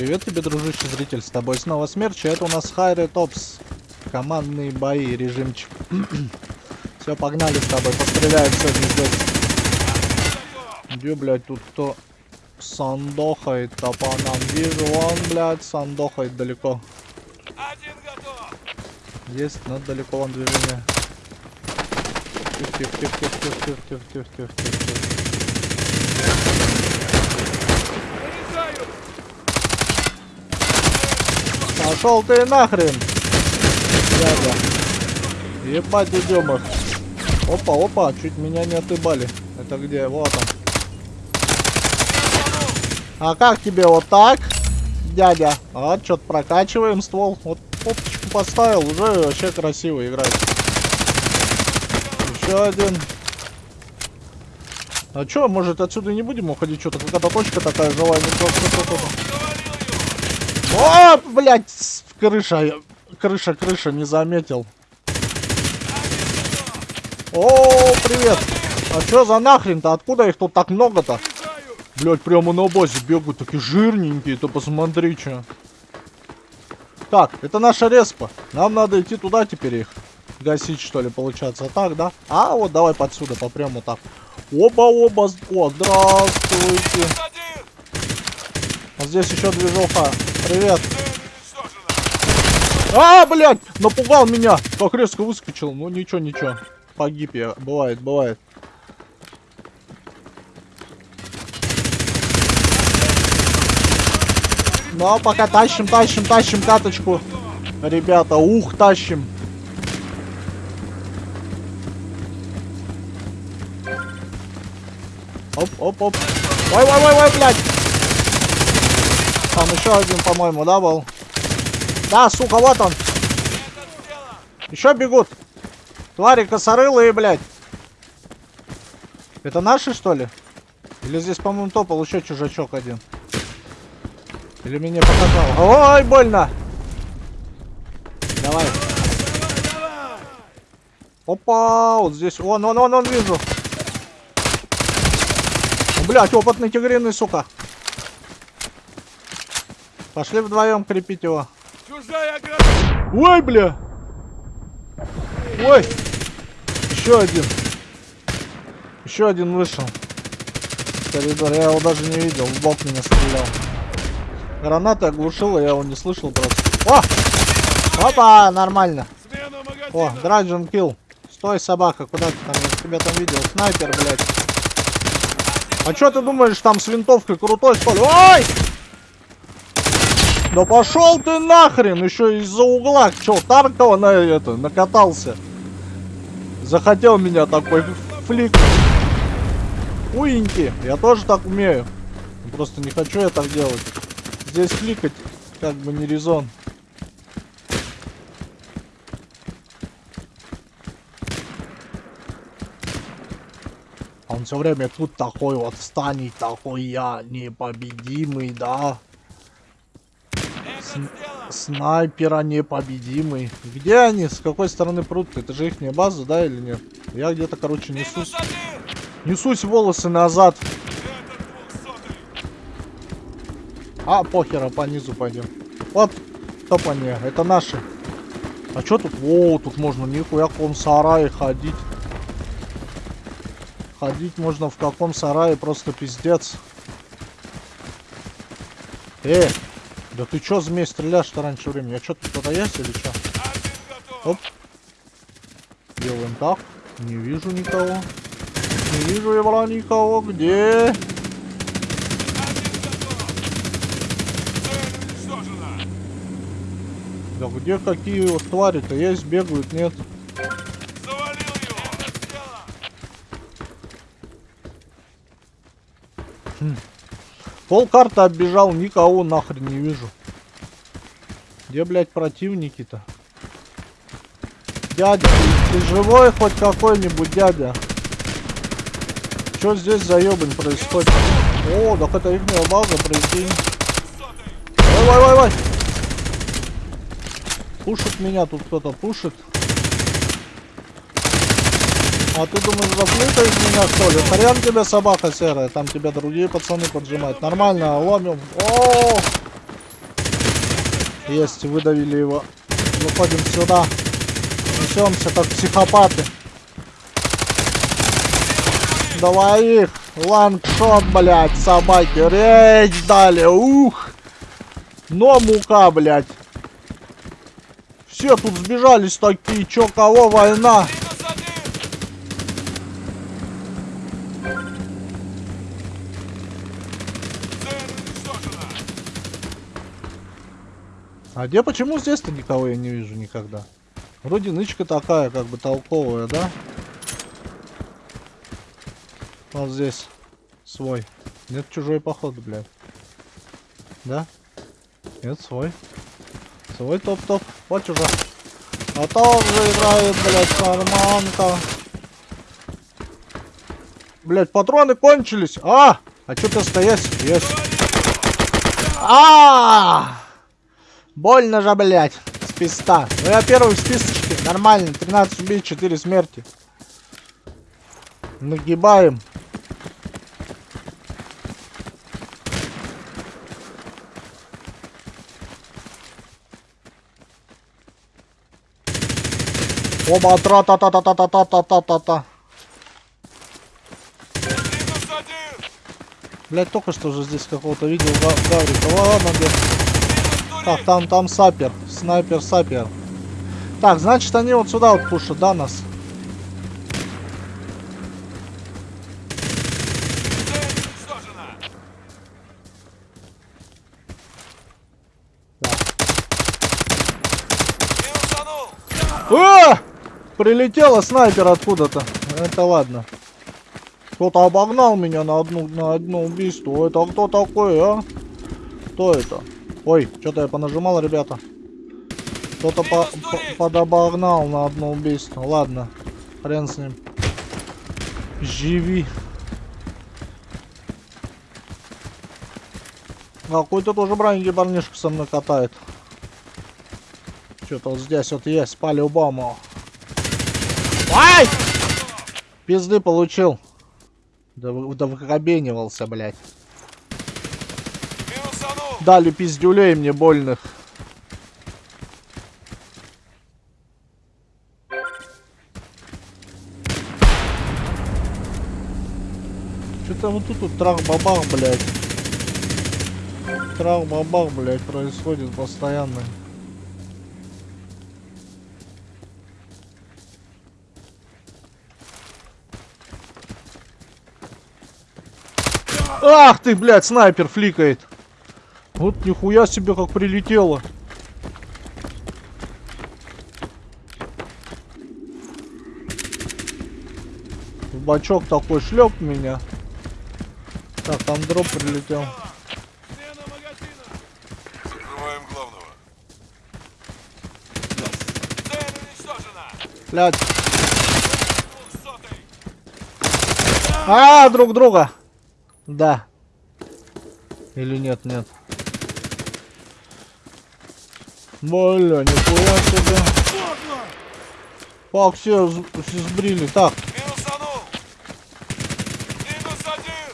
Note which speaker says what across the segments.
Speaker 1: Привет тебе, дружище зритель, с тобой снова Смерч, это у нас Хайре Топс. Командные бои, режимчик. Все, погнали с тобой, постреляем сегодня здесь. Где, блядь, тут кто сандохает-то по нам? Вижу, он, блядь, сандохает далеко.
Speaker 2: Один готов!
Speaker 1: Есть, но далеко он движение. Тихо, тихо, тихо, тихо, тихо, тихо, тихо, тихо, тихо, тихо.
Speaker 2: Заряжаю!
Speaker 1: Пошел ты нахрен! Дядя. Ебать идем их. Опа, опа, чуть меня не отыбали. Это где? Вот он. А как тебе вот так, дядя? А, что-то прокачиваем ствол. Вот опочку поставил, уже вообще красиво играет. Еще один. А чё, может отсюда не будем уходить? Что-то какая-то точка такая живая. О, блядь, крыша, крыша, крыша, не заметил. О, привет. А чё за нахрен-то? Откуда их тут так много-то? Блять, прямо на базе бегают, такие жирненькие, то посмотри, чё. Так, это наша респа. Нам надо идти туда теперь их гасить, что ли, получается. Так, да? А, вот давай подсюда, попрям вот так. Оба-оба. О, здравствуйте. А здесь еще движуха. Привет. А, блядь, напугал меня. Как резко выскочил. Ну, ничего, ничего. Погиб я. Бывает, бывает. Ну, а пока тащим, тащим, тащим каточку. Ребята, ух, тащим. Оп, оп, оп. Ой, ой, ой, ой, блядь. Там еще один, по-моему, да, был? Да, сука, вот он. Еще бегут. Твари косорылые, блядь. Это наши, что ли? Или здесь, по-моему, топал еще чужачок один? Или мне показал? Ой, больно! Давай. Опа, вот здесь. Вон, вон, вон, вон, вижу. Блять, опытный тигриный, сука. Пошли вдвоем крепить его.
Speaker 2: Чужая ограда!
Speaker 1: Ой, бля! Ой! Еще один. Еще один вышел. Коридор. Я его даже не видел. В бок меня стрелял. Граната оглушила, я его не слышал просто. О! Опа! Нормально. О, Драджен килл. Стой, собака, куда ты там? Я тебя там видел. Снайпер, блядь. А что ты думаешь, там с винтовкой крутой, что ли? Ой! Да пошел ты нахрен! Еще из-за угла. Че, Таркова на это накатался? Захотел меня такой флик. Уиньки. Я тоже так умею. Просто не хочу я так делать. Здесь фликать как бы не резон. Он все время тут такой вот встанет, такой я непобедимый, да. Снайпера непобедимый. Где они? С какой стороны прут? Это же их база, да, или нет? Я где-то, короче, несусь. Несусь волосы назад. А, похера, по низу пойдем. Вот, топание, это наши. А что тут? О, тут можно нихуя в каком сарае ходить. Ходить можно в каком сарае, просто пиздец. Э, да ты чё, змей, стреляешь-то раньше времени? Я что, тут кто-то есть или чё? Оп. Делаем так. Не вижу никого. Не вижу я никого. Где? Да где какие вот твари-то есть, бегают, нет?
Speaker 2: Сделано!
Speaker 1: Пол карты оббежал, никого нахрен не вижу. Где, блядь, противники-то? Дядя, ты, живой хоть какой-нибудь, дядя? Что здесь за ебань происходит? О, так это их база, прикинь. Ой, ой, ой, ой. Пушит меня тут кто-то, пушит. А ты думаешь, заплыта из меня, что ли? Хрен тебе, собака серая. Там тебя другие пацаны поджимают. Нормально, ломим. О! Есть, выдавили его. Выходим сюда. Несемся как психопаты. Давай их. Лангшот, блядь, собаки. Речь дали. Ух. Но мука, блядь. Все тут сбежались такие. Чё, кого война?
Speaker 2: Минус один! Цель уничтожена!
Speaker 1: А где почему здесь-то никого я не вижу никогда? Вроде нычка такая, как бы толковая, да? Вот здесь свой. Нет, чужой походу, блядь. Да? Нет, свой. Свой топ-топ. Вот чужой. А тоже играет, блядь, карманка. Блядь, патроны кончились. А! А что ты стоять? Есть. А! Больно же, блядь, с писта. Ну я первый в списочке. Нормально. 13 убийств, 4 смерти. Нагибаем. Оба тра та та та та та та та та та та! Блять, только что же здесь какого-то видел Га- Гаврика. Ладно, где? Так, там, там сапер. Снайпер, сапер. Так, значит, они вот сюда вот пушат, да, нас? А! Прилетела снайпер откуда-то. Это ладно. Кто-то обогнал меня на одну на одно убийство. Это кто такой, а? Кто это? Ой, что-то я понажимал, ребята. Кто-то по по подобогнал на одно убийство. Ладно, хрен с ним. Живи. Какой-то тоже браненький парнишка со мной катает. Что-то вот здесь вот есть, по-любому. Ай! Пизды получил. Да, да выкобенивался, блядь. Дали пиздюлей мне больных. Что-то вот тут вот трах-бабах, блядь. Трах-бабах, блядь, происходит постоянно. Ах ты, блядь, снайпер фликает. Вот нихуя себе как прилетело. В бачок такой шлеп меня. Так, там дроп прилетел.
Speaker 2: Закрываем главного. Двухсотый!
Speaker 1: А, друг друга. Да. Или нет, нет. Бля, нихуя себе. Фак, все, все сбрили. Так,
Speaker 2: Минусанул! Минус один!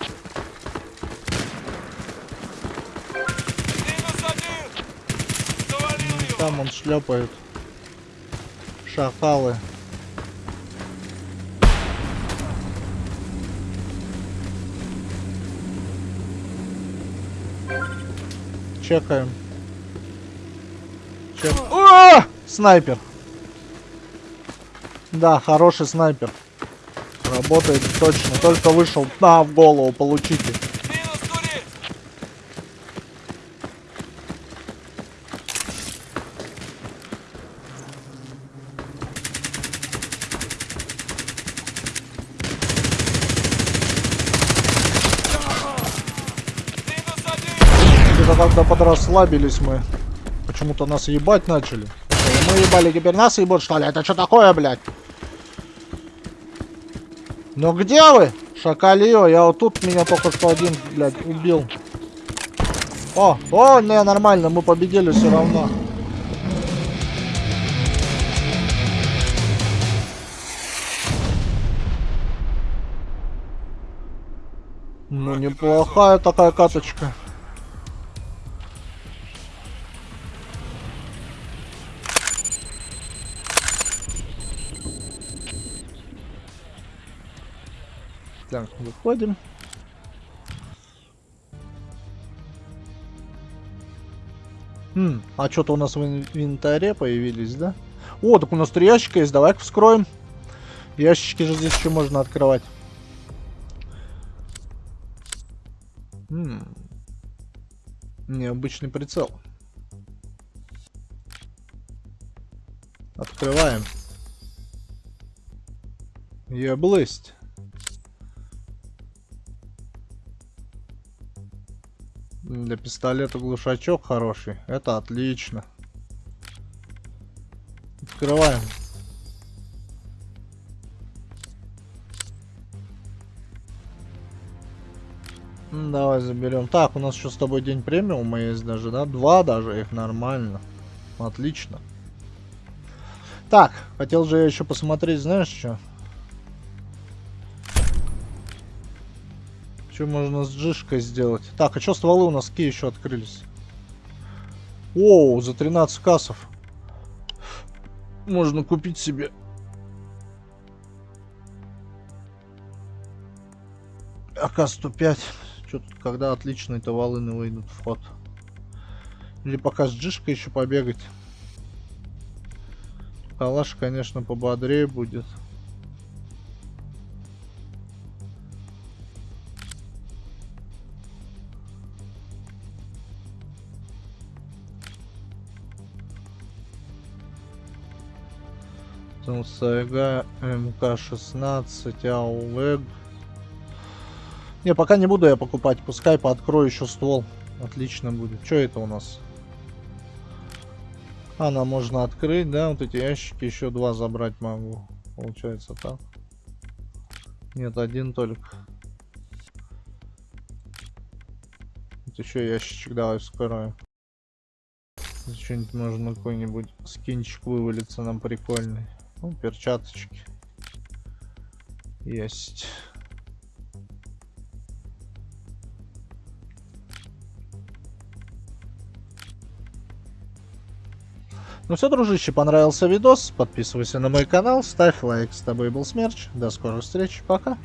Speaker 2: Минус один!
Speaker 1: Там он шлепает. Шакалы. Чекаем. Чек. О! Снайпер. Да, хороший снайпер. Работает точно. Только вышел. На, в голову получите. Когда подрасслабились мы. Почему-то нас ебать начали. Мы ебали, теперь нас ебут, что ли? Это что такое, блядь? Ну где вы? Шакалио, я вот тут меня только что один, блядь, убил. О, о, не, нормально, мы победили все равно. Ну, неплохая такая каточка. Так, выходим. Хм, а что-то у нас в инвентаре появились, да? О, так у нас три ящика есть, давай-ка вскроем. Ящички же здесь еще можно открывать. Хм. Необычный прицел. Открываем. Еблысть. Для пистолета глушачок хороший. Это отлично. Открываем. Давай заберем. Так, у нас еще с тобой день премиума есть даже, да? Два даже их нормально. Отлично. Так, хотел же я еще посмотреть, знаешь что? Что можно с джишкой сделать? Так, а что стволы у нас какие еще открылись? Оу, за 13 кассов. Можно купить себе. АК-105. Что тут, когда отличные-то волыны выйдут в ход? Или пока с джишкой еще побегать? Калаш, конечно, пободрее будет. Там СГ, МК-16, АУВЭГ. Не, пока не буду я покупать. Пускай пооткрою еще ствол. Отлично будет. Что это у нас? Она можно открыть, да? Вот эти ящики еще два забрать могу. Получается так. Нет, один только. Вот еще ящичек давай вскроем. Что-нибудь можно какой-нибудь скинчик вывалится нам прикольный. Ну, перчаточки. Есть. Ну все, дружище, понравился видос, подписывайся на мой канал, ставь лайк. С тобой был Смерч. До скорых встреч, пока.